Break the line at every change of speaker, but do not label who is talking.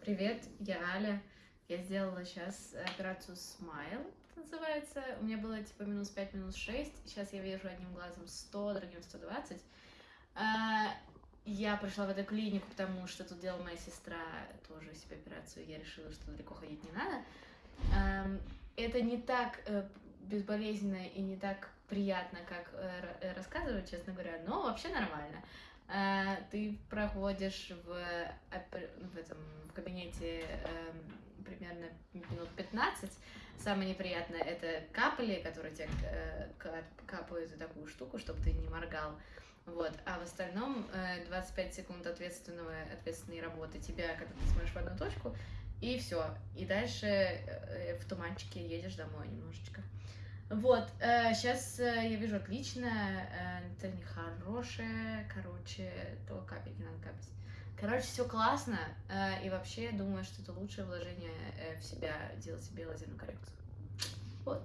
Привет, я Аля. Я сделала сейчас операцию Smile, называется. У меня было типа минус 5, минус 6. Сейчас я вижу одним глазом 100, другим 120. А, Я пришла в эту клинику, потому что тут делала моя сестра тоже себе операцию. Я решила, что далеко ходить не надо. Это не так э, безболезненно и не так приятно, как э, э, рассказывают, честно говоря, но вообще нормально. Ты проходишь в, опер- в этом в кабинете эм, примерно минут 15. Самое неприятное это капли, которые тебе э, ка- капают такую штуку, чтобы ты не моргал. Вот. А в остальном э, 25 секунд ответственного, ответственной работы тебя, когда ты смотришь в одну точку, и все. И дальше э, в туманчике едешь домой немножечко. Вот, сейчас я вижу отлично, э, это нехорошее, короче, то капать не надо капать. Короче, все классно, э, и вообще думаю, что это лучшее вложение э, в себя, делать себе лазерную коррекцию. Вот.